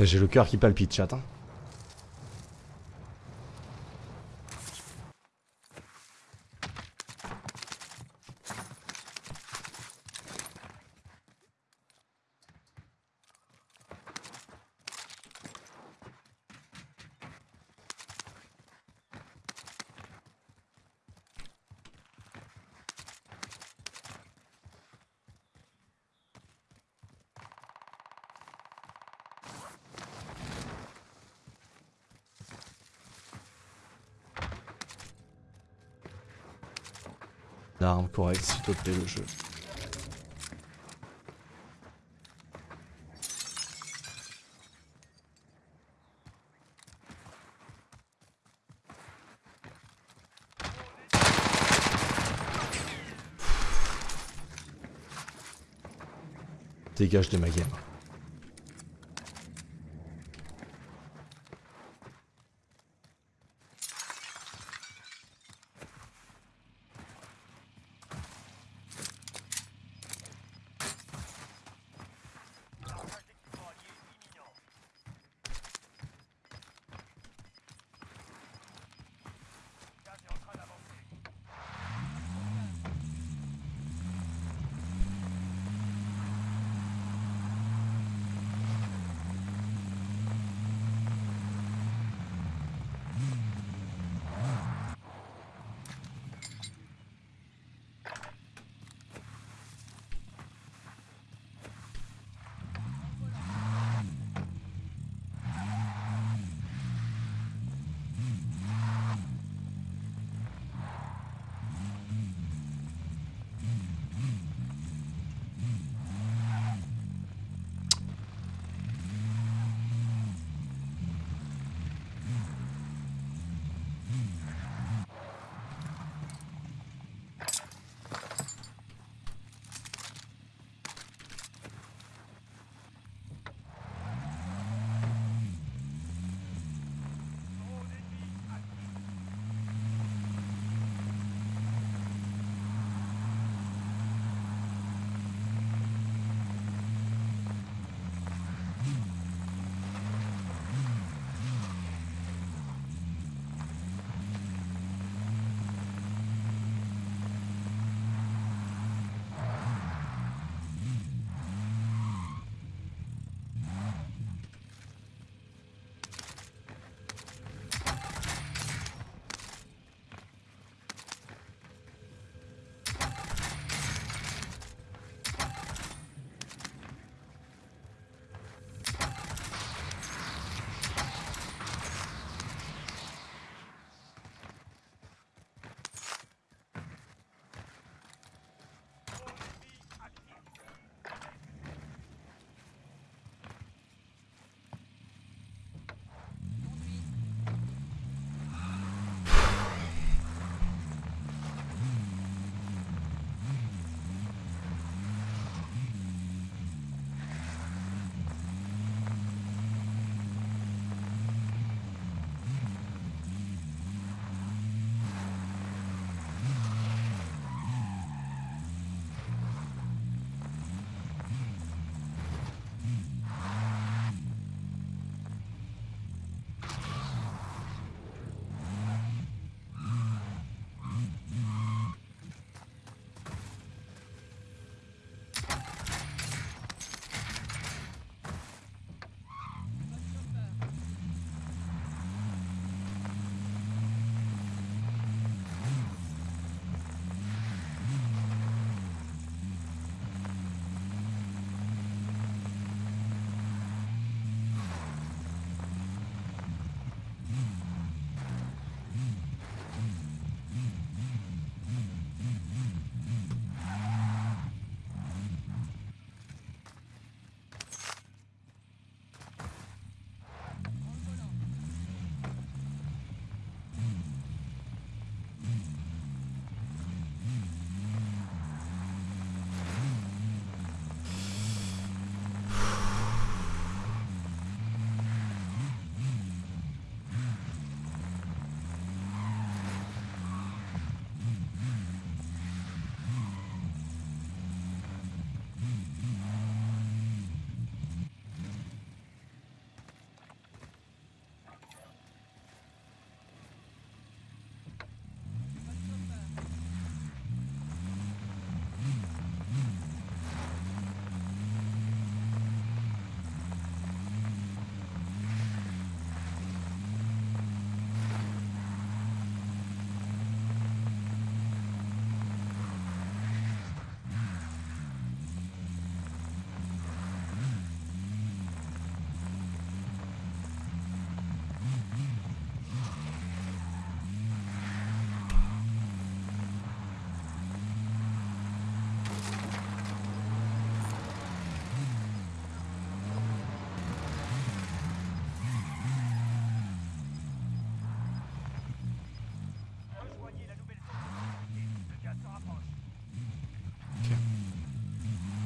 J'ai le cœur qui palpite, chat. Hein. L'arme correcte s'il te plaît le jeu. Dégage de ma game.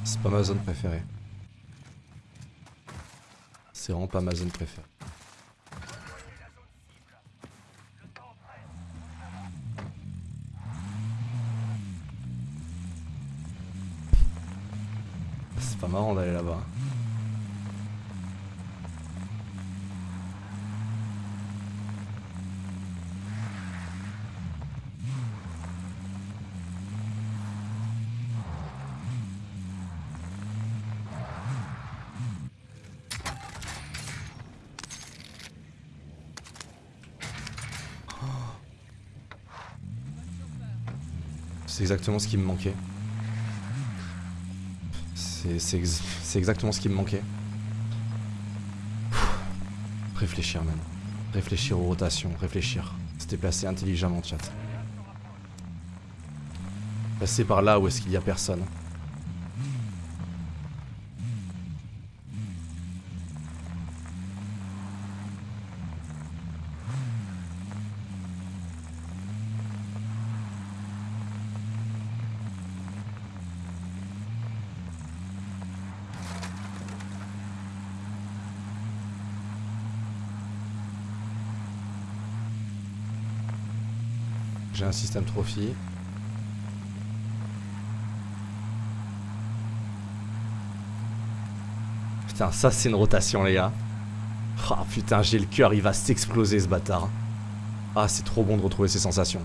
C'est pas ma zone préférée. C'est vraiment pas ma zone préférée. C'est pas marrant d'aller là-bas. C'est exactement ce qui me manquait. C'est c'est ex- c'est exactement ce qui me manquait. Réfléchir, man. Réfléchir aux rotations, réfléchir. Se déplacer intelligemment, chat. Passer par là où est-ce qu'il y a personne. J'ai un système trophy. Putain, ça c'est une rotation, les gars. Ah putain, j'ai le cœur, il va s'exploser ce bâtard. Ah, c'est trop bon de retrouver ces sensations.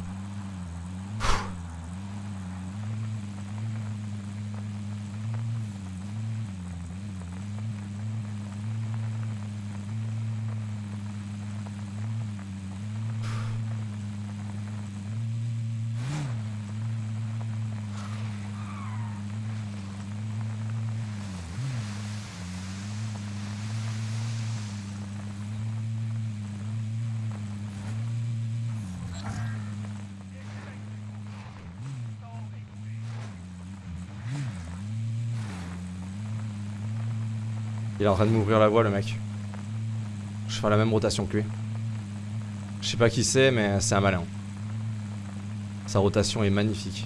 Il est en train de m'ouvrir la voie, le mec. Je fais la même rotation que lui. Je sais pas qui c'est, mais c'est un malin. Sa rotation est magnifique.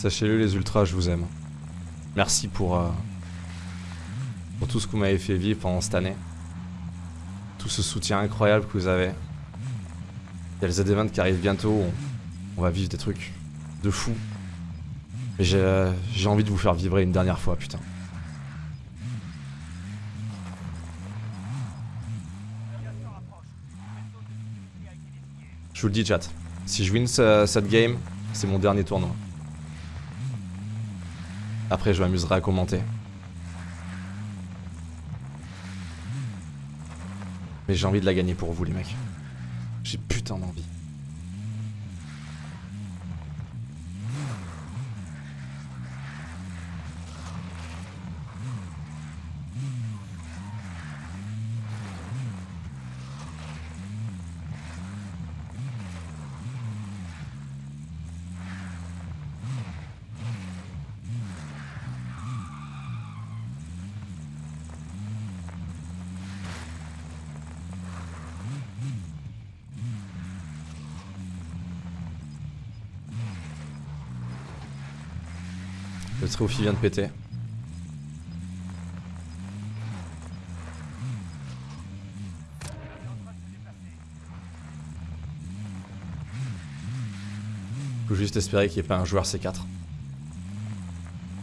Sachez-le les ultras, je vous aime. Merci pour, euh, pour tout ce que vous m'avez fait vivre pendant cette année. Tout ce soutien incroyable que vous avez. Il y a le Z-Event qui arrive bientôt, on, va vivre des trucs de fou. Mais j'ai euh, j'ai envie de vous faire vibrer une dernière fois, putain. Je vous le dis chat, si je win ce- cette game, c'est mon dernier tournoi. Après, je m'amuserai à commenter. Mais j'ai envie de la gagner pour vous, les mecs. J'ai putain d'envie. Le trophy vient de péter. Faut juste espérer qu'il n'y ait pas un joueur C4.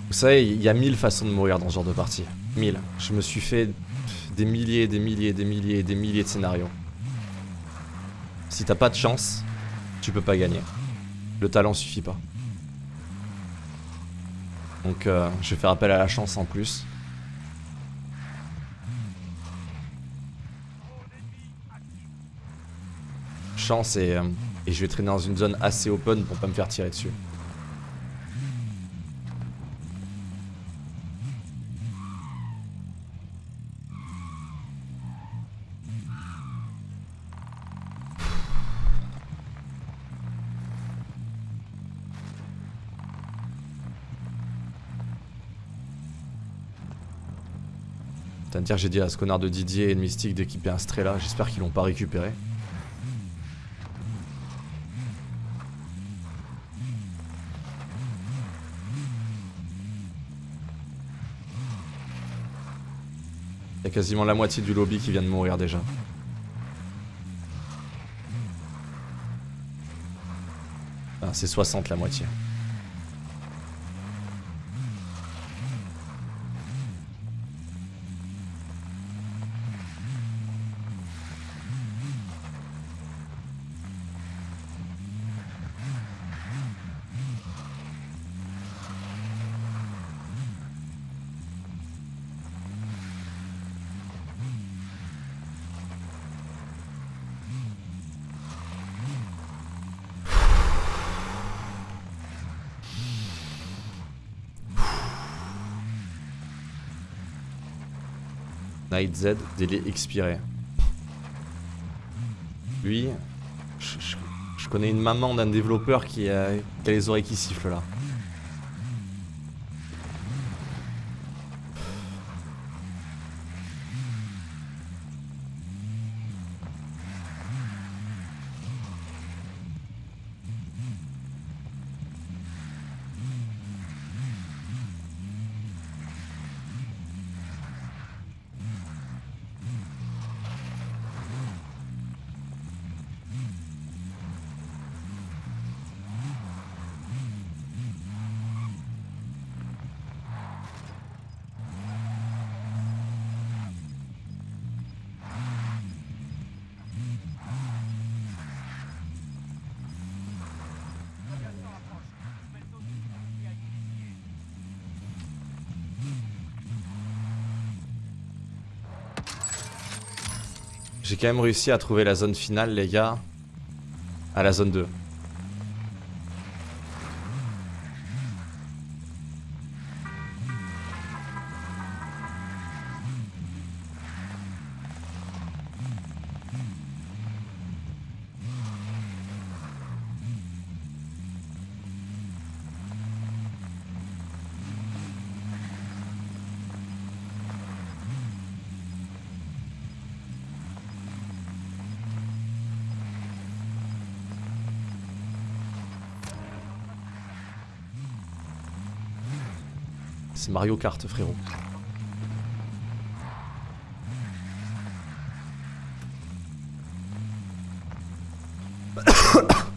Vous savez, il y a mille façons de mourir dans ce genre de partie. Mille. Je me suis fait des milliers, des milliers, des milliers, des milliers de scénarios. Si t'as pas de chance, tu peux pas gagner. Le talent suffit pas. Donc euh, je vais faire appel à la chance en plus. Chance et, euh, et je vais traîner dans une zone assez open pour pas me faire tirer dessus. Putain, dire j'ai dit à ce connard de Didier et de Mystique d'équiper un Strela, j'espère qu'ils l'ont pas récupéré. Il y a quasiment la moitié du lobby qui vient de mourir déjà. Ah, c'est 60 la moitié. Z, délai expiré. Lui, je, connais une maman d'un développeur qui a les oreilles qui sifflent là. J'ai quand même réussi à trouver la zone finale, les gars. À la zone 2. Mario Kart, frérot.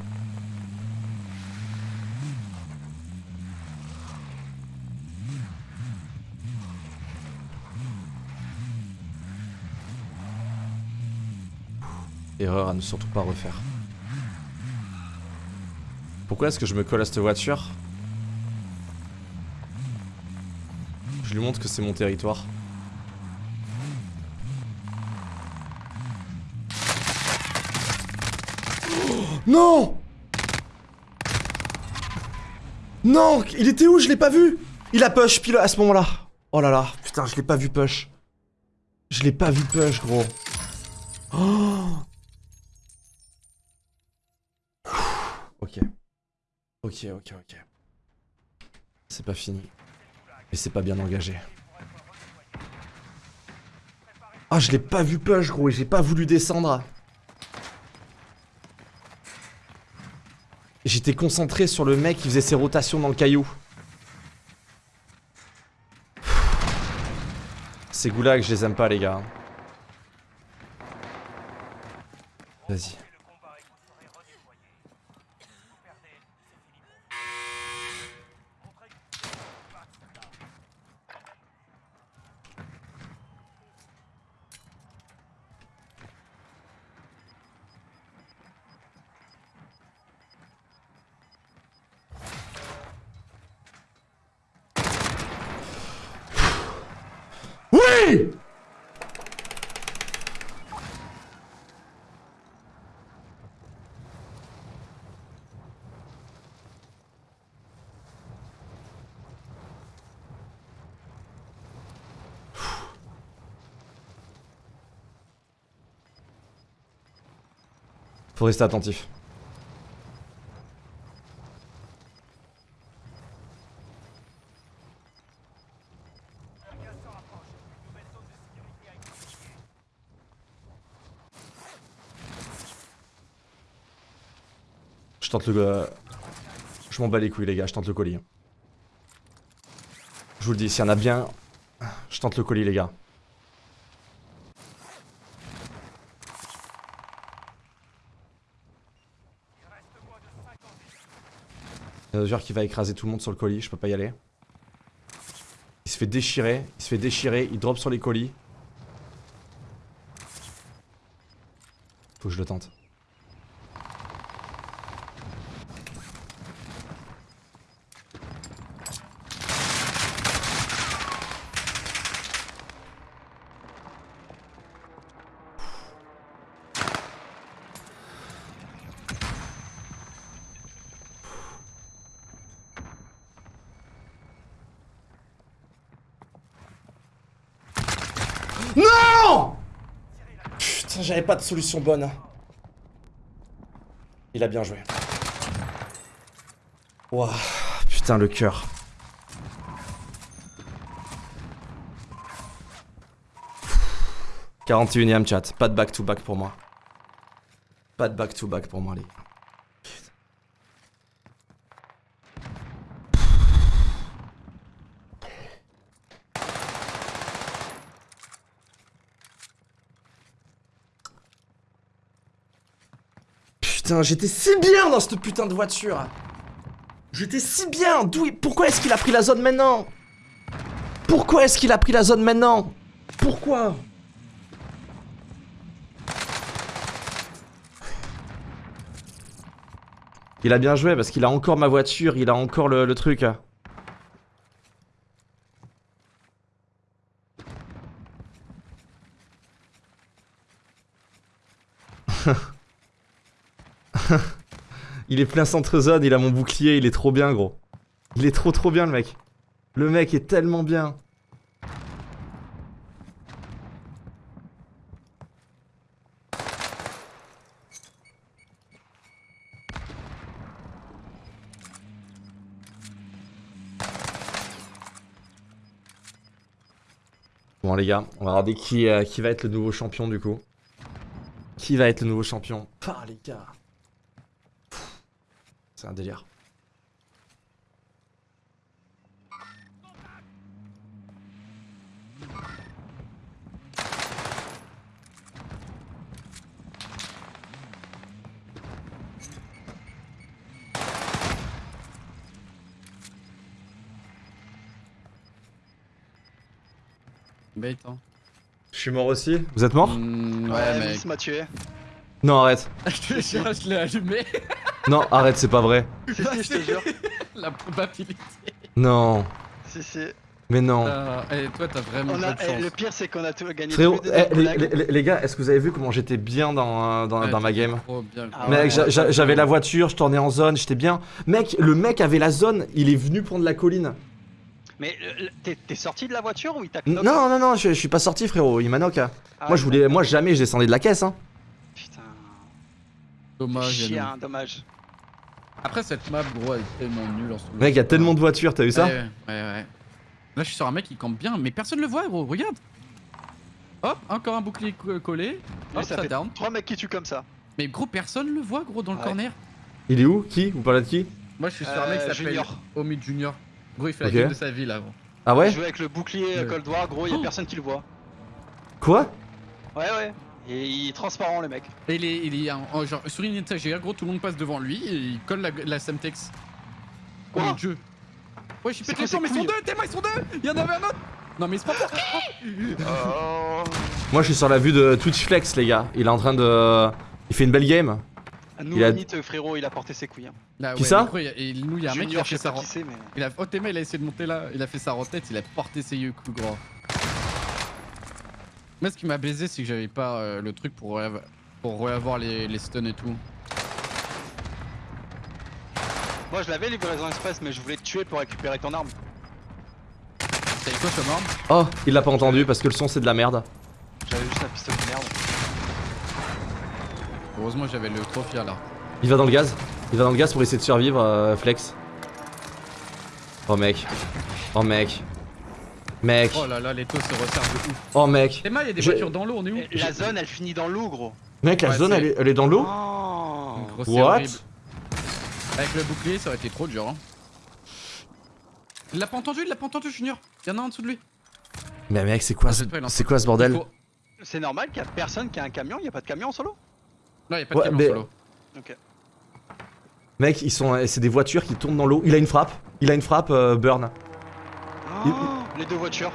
Erreur à ne surtout pas refaire. Pourquoi est-ce que je me colle à cette voiture? Je lui montre que c'est mon territoire. non Non Il était où? Je l'ai pas vu Il a push pile à ce moment-là. Oh là là, putain, je l'ai pas vu push. Je l'ai pas vu push, gros. Ok. Ok, ok, ok. C'est pas fini. Mais c'est pas bien engagé. Ah, je l'ai pas vu push, gros, et j'ai pas voulu descendre. J'étais concentré sur le mec qui faisait ses rotations dans le caillou. Ces goulags, je les aime pas, les gars. Vas-y. Faut rester attentif. Je tente le... euh, Je m'en bats les couilles les gars, je tente le colis. Je vous le dis, s'il y en a bien, je tente le colis les gars. Il y a un joueur qui va écraser tout le monde sur le colis, je peux pas y aller. Il se fait déchirer, il se fait déchirer, il drop sur les colis. Faut que je le tente. Non Putain, j'avais pas de solution bonne. Il a bien joué. Ouah, putain, le cœur. « 41ème chat, pas de back-to-back pour moi. Pas de back-to-back pour moi, les gars. J'étais si bien dans cette putain de voiture. J'étais si bien. D'où Pourquoi est-ce qu'il a pris la zone maintenant? Pourquoi est-ce qu'il a pris la zone maintenant? Pourquoi? Il a bien joué parce qu'il a encore ma voiture, il a encore le, le truc. il est plein centre zone, il a mon bouclier, il est trop bien gros. Il est trop trop bien le mec. Le mec est tellement bien. Bon les gars, on va regarder qui, euh, qui va être le nouveau champion du coup. Qui va être le nouveau champion? Ah les gars. C'est un délire. Bait, hein. Je suis mort aussi. Vous êtes mort? Mm, Ouais, ouais, mec. M'a tué. Non, arrête. je te jure, je l'ai allumé. Non, arrête, c'est pas vrai. Si, si, je te jure. La probabilité. Non. Si, si. Mais non. Euh, et toi, t'as vraiment On a, pas de eh, chance. le pire, c'est qu'on a tout gagné. Frérot, eh, les, blague. les- les gars, est-ce que vous avez vu comment j'étais bien dans, euh, dans, Ouais, dans ma game trop bien. Ah ouais. j'avais la voiture, je tournais en zone, j'étais bien. Mec, le mec avait la zone, il est venu prendre la colline. Mais euh, t'es sorti de la voiture ou il t'a Non, non, non, je, je suis pas sorti, frérot, il m'a knock. hein. Ah moi, je voulais, moi, jamais je descendais de la caisse. Hein. Dommage. Yannou. Chien, dommage. Après, cette map, gros, elle est tellement nulle en solo. Mec, il y a tellement de voitures, t'as vu ça Ouais, ouais, ouais. Là, je suis sur un mec qui campe bien, mais personne le voit, gros. Regarde. Hop, encore un bouclier co- collé. Hop, ça ça fait down. trois mecs qui tuent comme ça. Mais gros, personne le voit, gros, dans le corner. Il est où? Qui? Vous parlez de qui? Moi, je suis sur un mec qui Euh, s'appelle Junior. Omid Junior. Gros, il fait la game de sa vie, là, gros. Ah ouais? Il joue avec le bouclier Ouais. Cold War, gros, il y a Oh. personne qui le voit. Quoi? Ouais, ouais. Et il est transparent, le mec. Et il est, il est en- en- genre, sur une étagère, gros, tout le monde passe devant lui et il colle la, la Semtex. Quoi Comme le jeu. Ouais, je suis pété quoi les mais ils sont deux, Théma, ils sont deux Il y en avait un autre Non, mais c'est pas pour Oh. Moi je suis sur la vue de Twitch Flex les gars. Il est en train de... Il fait une belle game. Nous, Il a- frérot, il a porté ses couilles. Hein. Là, Qui ouais, ça mais gros, il y a- Et nous, il y a un mec qui a fait sa mais. Il a... Oh, Théma, il a essayé de monter là, il a fait sa tête, il a porté ses yeux coups gros. Moi, ce qui m'a baisé, c'est que j'avais pas euh, le truc pour, re- pour reavoir les, les stuns et tout. Moi, je l'avais livraison express, mais je voulais te tuer pour récupérer ton arme. T'avais quoi comme arme? Oh, il l'a pas entendu parce que le son c'est de la merde. J'avais juste la pistolet de merde. Heureusement, j'avais le trophy là. Il va dans le gaz. Il va dans le gaz pour essayer de survivre, euh, Flex. Oh mec. Oh mec. Mec. Oh là là, les taux se resserrent de ouf. Oh mec. Théma, il y a des voitures dans l'eau, on est où Et La zone, elle finit dans l'eau, gros. Mec, la Ouais, zone c'est- elle est, elle est dans l'eau Oh. C'est What horrible. Avec le bouclier, ça aurait été trop dur. Hein. Il l'a pas entendu, il l'a pas entendu, Junior. Il y en a un en dessous de lui. Mais mec, c'est quoi, Ah, ce... c'est il en c'est quoi ce bordel Il faut- C'est normal qu'il y a personne qui a un camion, il y a pas de camion en solo Non, il y a pas de Ouais, camion mais- solo. Ok. Mec, ils sont, c'est des voitures qui tournent dans l'eau. Il a une frappe. Il a une frappe, euh, burn. Oh, les deux voitures.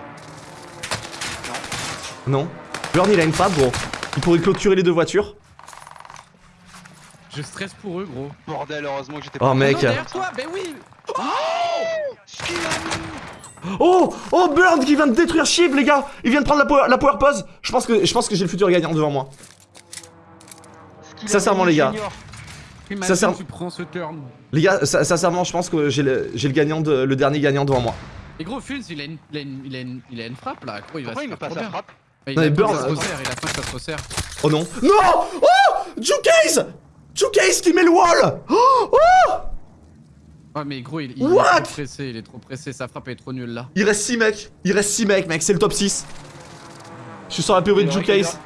Non. Burn, il a une frappe, gros. Il pourrait clôturer les deux voitures. Je stresse pour eux, gros. Bordel, heureusement que j'étais Oh, pas. mec. Non, derrière toi, ben oui qu'il a mis Oh Oh Burn qui vient de détruire Chip les gars Il vient de prendre la power, la power pause Je pense que je pense que j'ai le futur gagnant devant moi. Sincèrement, les gars. Tu prends ce turn. Les gars, sin- sincèrement, je pense que j'ai le, gagnant de, le dernier gagnant devant moi. Et gros, Fulz, il a une, il a une, il a une, il a une frappe là. Gros, il va Pourquoi se il me faire passe trop la bien. frappe Mais Il Non, a Burn, ça se euh, resserre, il a faim, ça se resserre. Oh non Non Oh Jukase Jukase qui met le wall Oh Oh Ouais, mais gros, il, il est What trop pressé, il est trop pressé, sa frappe est trop nulle là. Il reste 6 mecs. Il reste 6 mecs, mec. C'est le top 6. Je suis sur la POV de Il aurait- Jukase.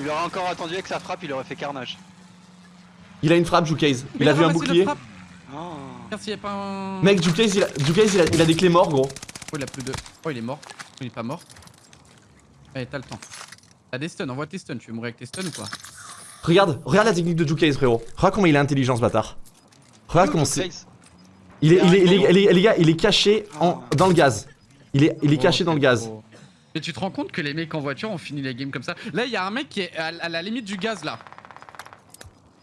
Il aurait encore attendu avec sa frappe, il aurait fait carnage. Il a une frappe, Jukase. Il a vu un bouclier. Oh. S'il y a pas un. Mec, Jukase, il a, Jukase, il a, il a des clés morts, gros. Oh, il a plus de. Oh, il est mort. Il est pas mort. Allez, t'as le temps. T'as des stuns, envoie tes stuns. Tu veux mourir avec tes stuns ou quoi? Regarde, regarde la technique de Jukase, frérot. Regarde comment il est intelligent, ce bâtard. Regarde comment c'est. Il est, il est, il est- il est- les gars, il est caché en, dans le gaz. Il est, il est caché dans le gaz. Et tu te rends compte que les mecs en voiture ont fini les games comme ça? Là, il y a un mec qui est à, à la limite du gaz là.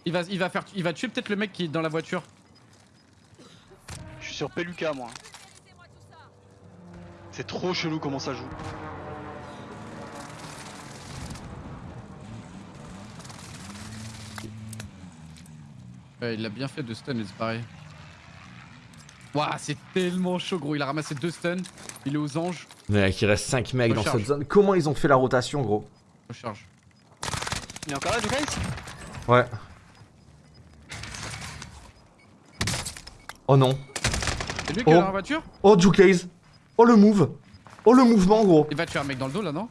Il va, il va faire, il va tuer peut-être le mec qui est dans la voiture. Je suis sur Peluca, moi. C'est trop chelou comment ça joue. Ouais, il a bien fait de stun, mais c'est pareil. Waouh, c'est tellement chaud, gros. Il a ramassé deux stuns. Il est aux anges. Mec, il reste 5 mecs dans cette zone. Comment ils ont fait la rotation, gros? Recharge. Il est encore là, Jukase Ouais. Oh non. C'est lui qui Oh. est dans la voiture? Oh, Jukase. Oh, le move. Oh, le mouvement, gros. Il va tuer un mec dans le dos là, non?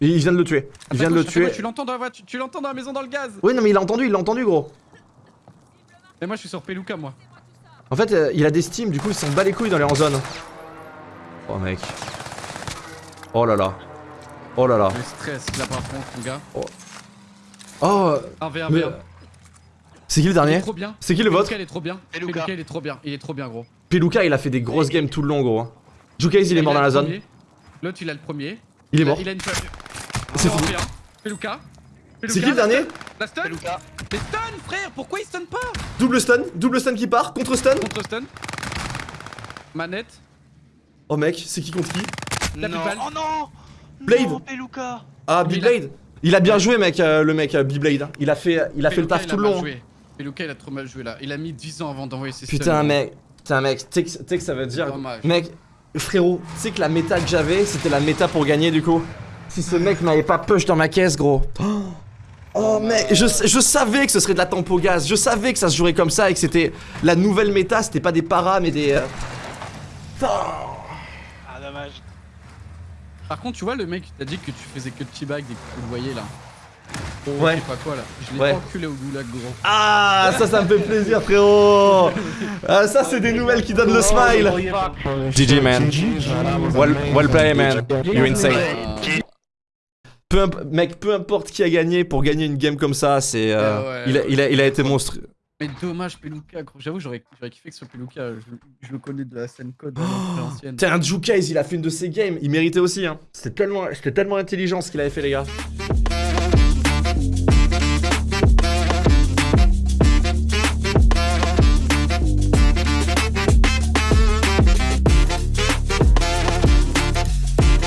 Il vient de le tuer. Il vient de le tuer. Tu l'entends dans la tu l'entends dans la maison dans le gaz? Oui, non, mais il a entendu, il l'a entendu, gros. Mais moi, je suis sur Peluca, moi. En fait, euh, il a des steams, du coup, il s'en bat les couilles dans les en zone. Oh, mec. Oh là là. Oh là là. Le stress, là par contre, mon gars. Oh. 1v1 Mais. v1. C'est qui le dernier. C'est qui le vôtre Peluca, il est trop bien. Peluca. Peluca, il est trop bien. Il est trop bien, gros. Peluca, il a fait des grosses games tout le long, gros. Jukase, il est mort dans la zone. L'autre, il a le premier. Il est mort. Il a une C'est fini. Peluca. C'est qui le dernier La stun Peluca. Les stun, frère Pourquoi il stun pas Double stun, double stun qui part, contre stun. Contre stun. Manette. Oh mec, c'est qui contre qui La non. Oh non Blade. Non, Peluca Ah, Mais il a bien joué, mec, euh, le mec, euh, Beyblade. Il a fait, il a fait le taf tout le long. Peluca, il a trop mal joué là. Il a mis 10 ans avant d'envoyer ses Putain, stuns. mec. Putain, mec. Tu sais que tu sais que ça veut dire. Dommage. Mec, frérot, tu sais que la méta que j'avais, c'était la méta pour gagner du coup. Si ce mec m'avait pas push dans ma caisse, gros. Oh, mec, je, je savais que ce serait de la tempo gaz. Je savais que ça se jouerait comme ça et que c'était la nouvelle méta. C'était pas des paras, mais des. euh, Ah, dommage. Par contre, tu vois, le mec, t'as dit que tu faisais que de t-bag dès que tu le voyais là. Ouais. Je sais pas quoi là. Je l'ai Ouais. pas enculé au goulag gros. Ah, ça, ça me fait plaisir, frérot. Ah, ça, c'est des nouvelles qui donnent le smile. GG, man. Well, well play, man. You're insane. Peu mec, peu importe qui a gagné, pour gagner une game comme ça, c'est. euh, Ah ouais, il, a, il, a, il a été monstrueux. Mais dommage Peluca, gros. J'avoue, j'aurais kiffé que ce soit Peluca. Je, je le connais de la scène code Oh, euh, ancienne. Tiens, Jukaze, il a fait une de ses games. Il méritait aussi, hein. C'était tellement, c'était tellement intelligent ce qu'il avait fait, les gars.